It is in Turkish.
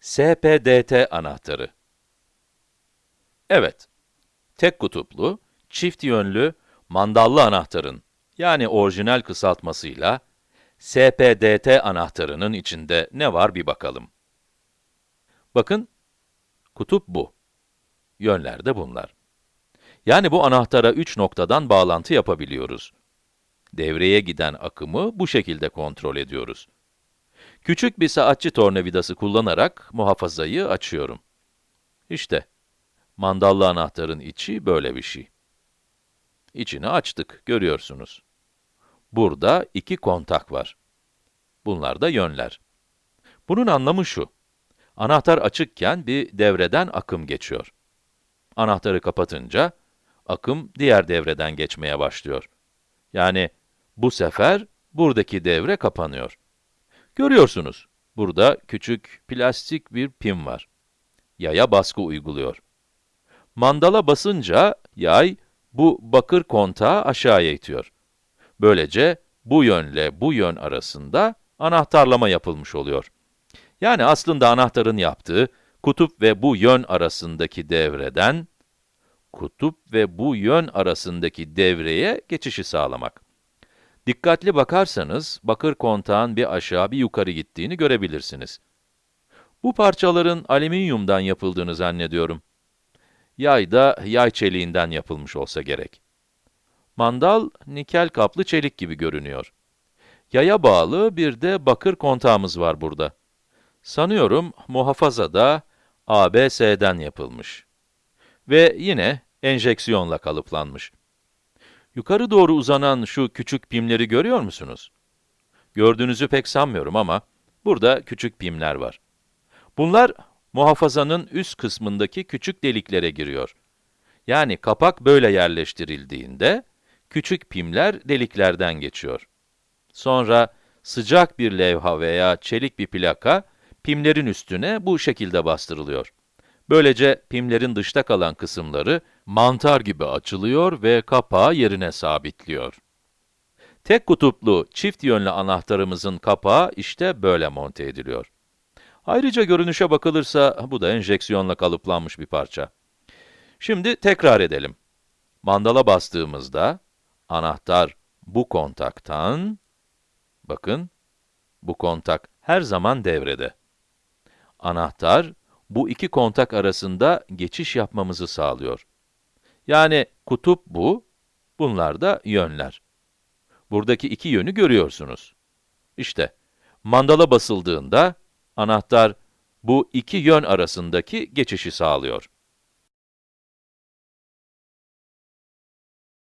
SPDT anahtarı. Evet, tek kutuplu, çift yönlü, mandallı anahtarın, yani orijinal kısaltmasıyla, SPDT anahtarının içinde ne var bir bakalım. Bakın, kutup bu. Yönler de bunlar. Yani bu anahtara 3 noktadan bağlantı yapabiliyoruz. Devreye giden akımı bu şekilde kontrol ediyoruz. Küçük bir saatçi tornavidası kullanarak muhafazayı açıyorum. İşte, mandallı anahtarın içi böyle bir şey. İçini açtık, görüyorsunuz. Burada iki kontak var. Bunlar da yönler. Bunun anlamı şu. Anahtar açıkken bir devreden akım geçiyor. Anahtarı kapatınca, akım diğer devreden geçmeye başlıyor. Yani bu sefer buradaki devre kapanıyor. Görüyorsunuz, burada küçük plastik bir pim var. Yaya baskı uyguluyor. Mandala basınca yay bu bakır kontağı aşağıya itiyor. Böylece bu yönle bu yön arasında anahtarlama yapılmış oluyor. Yani aslında anahtarın yaptığı kutup ve bu yön arasındaki devreden kutup ve bu yön arasındaki devreye geçişi sağlamak. Dikkatli bakarsanız, bakır kontağın bir aşağı bir yukarı gittiğini görebilirsiniz. Bu parçaların alüminyumdan yapıldığını zannediyorum. Yay da yay çeliğinden yapılmış olsa gerek. Mandal, nikel kaplı çelik gibi görünüyor. Yaya bağlı bir de bakır kontağımız var burada. Sanıyorum muhafaza da ABS'den yapılmış. Ve yine enjeksiyonla kalıplanmış. Yukarı doğru uzanan şu küçük pimleri görüyor musunuz? Gördüğünüzü pek sanmıyorum ama burada küçük pimler var. Bunlar muhafazanın üst kısmındaki küçük deliklere giriyor. Yani kapak böyle yerleştirildiğinde küçük pimler deliklerden geçiyor. Sonra sıcak bir levha veya çelik bir plaka pimlerin üstüne bu şekilde bastırılıyor. Böylece pimlerin dışta kalan kısımları mantar gibi açılıyor ve kapağı yerine sabitliyor. Tek kutuplu çift yönlü anahtarımızın kapağı işte böyle monte ediliyor. Ayrıca görünüşe bakılırsa bu da enjeksiyonla kalıplanmış bir parça. Şimdi tekrar edelim. Mandala bastığımızda anahtar bu kontaktan, bakın, bu kontak her zaman devrede. Anahtar bu iki kontak arasında geçiş yapmamızı sağlıyor. Yani kutup bu, bunlar da yönler. Buradaki iki yönü görüyorsunuz. İşte, mandala basıldığında, anahtar bu iki yön arasındaki geçişi sağlıyor.